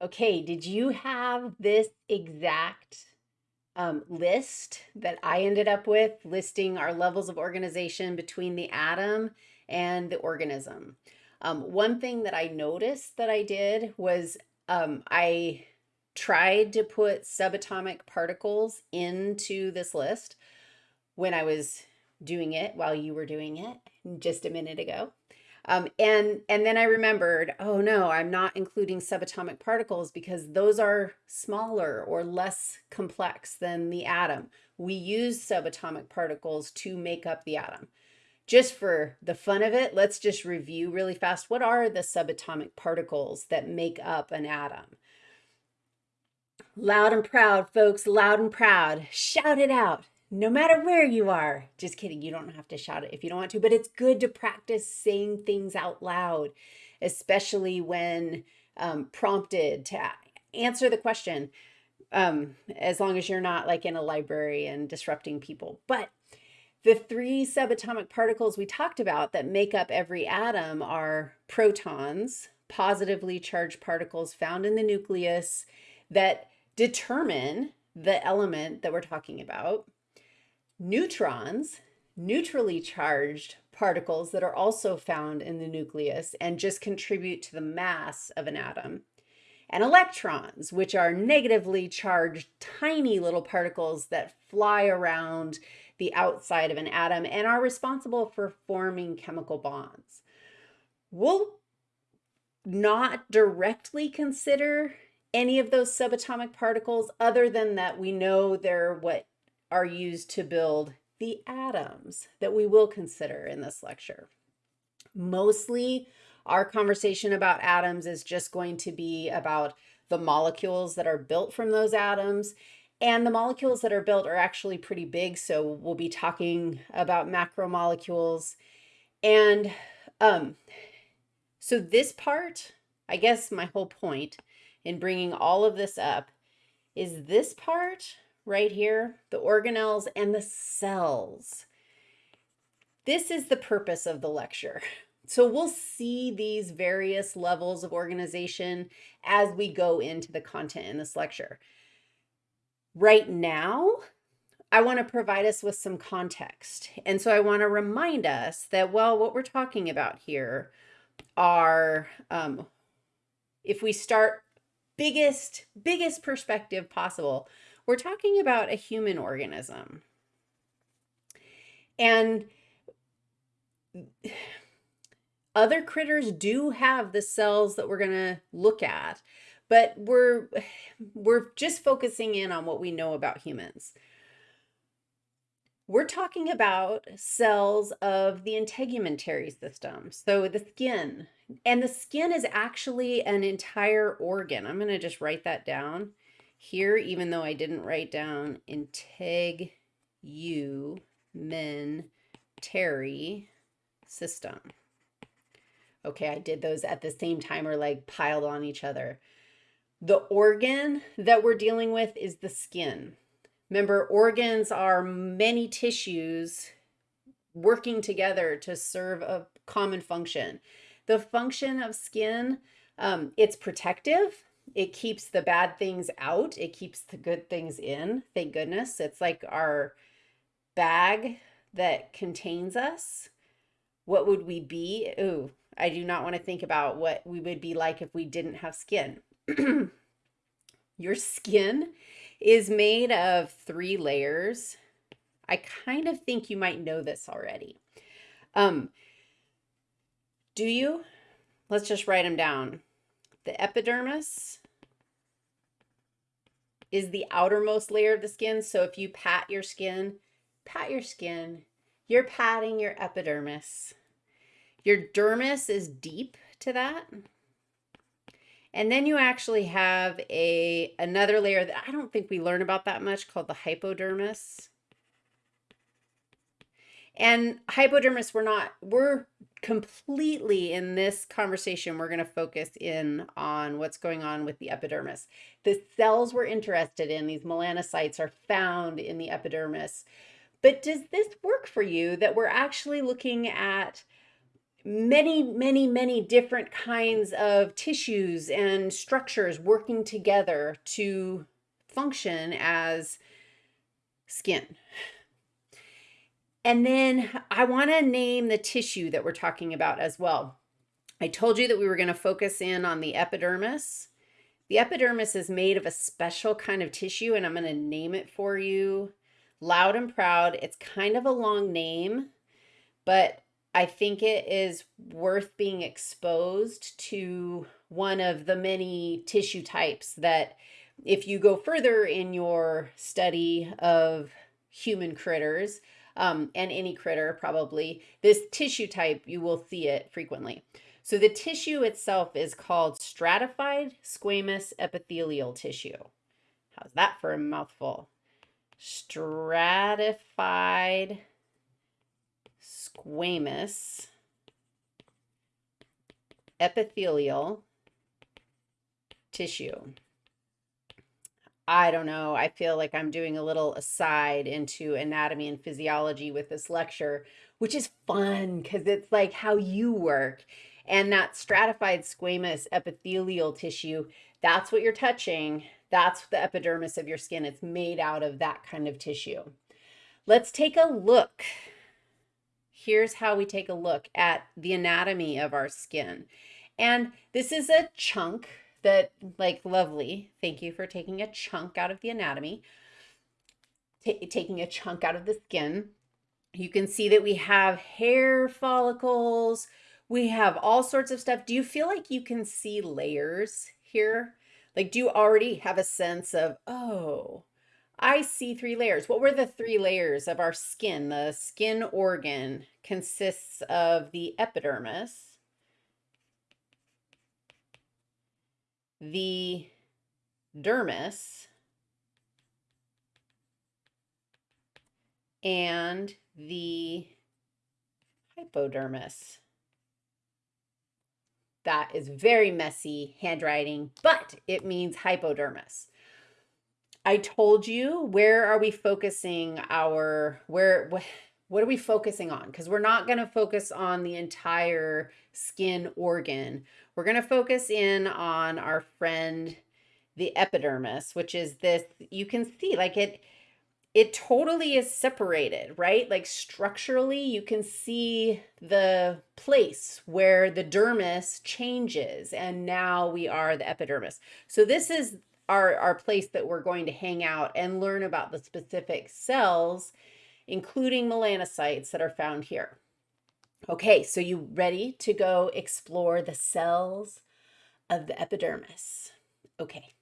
Okay, did you have this exact um, list that I ended up with, listing our levels of organization between the atom and the organism? Um, one thing that I noticed that I did was um, I tried to put subatomic particles into this list when I was doing it while you were doing it just a minute ago. Um, and, and then I remembered, oh no, I'm not including subatomic particles because those are smaller or less complex than the atom. We use subatomic particles to make up the atom. Just for the fun of it, let's just review really fast. What are the subatomic particles that make up an atom? Loud and proud, folks, loud and proud. Shout it out no matter where you are. Just kidding, you don't have to shout it if you don't want to, but it's good to practice saying things out loud, especially when um, prompted to answer the question, um, as long as you're not like in a library and disrupting people. But the three subatomic particles we talked about that make up every atom are protons, positively charged particles found in the nucleus that determine the element that we're talking about neutrons, neutrally charged particles that are also found in the nucleus and just contribute to the mass of an atom, and electrons, which are negatively charged tiny little particles that fly around the outside of an atom and are responsible for forming chemical bonds. We'll not directly consider any of those subatomic particles other than that we know they're what are used to build the atoms that we will consider in this lecture. Mostly our conversation about atoms is just going to be about the molecules that are built from those atoms and the molecules that are built are actually pretty big. So we'll be talking about macromolecules. And um, so this part, I guess my whole point in bringing all of this up is this part right here, the organelles and the cells. This is the purpose of the lecture. So we'll see these various levels of organization as we go into the content in this lecture. Right now, I want to provide us with some context. And so I want to remind us that, well, what we're talking about here are, um, if we start biggest, biggest perspective possible, we're talking about a human organism. And other critters do have the cells that we're going to look at, but we're we're just focusing in on what we know about humans. We're talking about cells of the integumentary system, so the skin. And the skin is actually an entire organ. I'm going to just write that down here, even though I didn't write down integ u men terry system. Okay, I did those at the same time or like piled on each other. The organ that we're dealing with is the skin. Remember, organs are many tissues working together to serve a common function. The function of skin, um, it's protective, it keeps the bad things out. It keeps the good things in. Thank goodness. It's like our bag that contains us. What would we be? Ooh, I do not want to think about what we would be like if we didn't have skin. Your skin is made of three layers. I kind of think you might know this already. Um, do you? Let's just write them down the epidermis is the outermost layer of the skin. So if you pat your skin, pat your skin, you're patting your epidermis. Your dermis is deep to that. And then you actually have a another layer that I don't think we learn about that much called the hypodermis. And hypodermis, we're not, we're completely in this conversation, we're going to focus in on what's going on with the epidermis. The cells we're interested in, these melanocytes, are found in the epidermis. But does this work for you that we're actually looking at many, many, many different kinds of tissues and structures working together to function as skin. And then I want to name the tissue that we're talking about as well. I told you that we were going to focus in on the epidermis. The epidermis is made of a special kind of tissue, and I'm going to name it for you. Loud and Proud. It's kind of a long name, but I think it is worth being exposed to one of the many tissue types that if you go further in your study of human critters, um, and any critter probably, this tissue type, you will see it frequently. So the tissue itself is called stratified squamous epithelial tissue. How's that for a mouthful? Stratified squamous epithelial tissue. I don't know. I feel like I'm doing a little aside into anatomy and physiology with this lecture, which is fun because it's like how you work. And that stratified squamous epithelial tissue, that's what you're touching. That's the epidermis of your skin. It's made out of that kind of tissue. Let's take a look. Here's how we take a look at the anatomy of our skin. And this is a chunk that, like, lovely. Thank you for taking a chunk out of the anatomy, taking a chunk out of the skin. You can see that we have hair follicles, we have all sorts of stuff. Do you feel like you can see layers here? Like, do you already have a sense of, oh, I see three layers. What were the three layers of our skin? The skin organ consists of the epidermis, the dermis, and the hypodermis. That is very messy handwriting, but it means hypodermis. I told you, where are we focusing our, where, what are we focusing on? Because we're not going to focus on the entire skin organ. We're going to focus in on our friend, the epidermis, which is this, you can see like it, it totally is separated, right? Like structurally, you can see the place where the dermis changes and now we are the epidermis. So this is our, our place that we're going to hang out and learn about the specific cells, including melanocytes that are found here. Okay, so you ready to go explore the cells of the epidermis? Okay.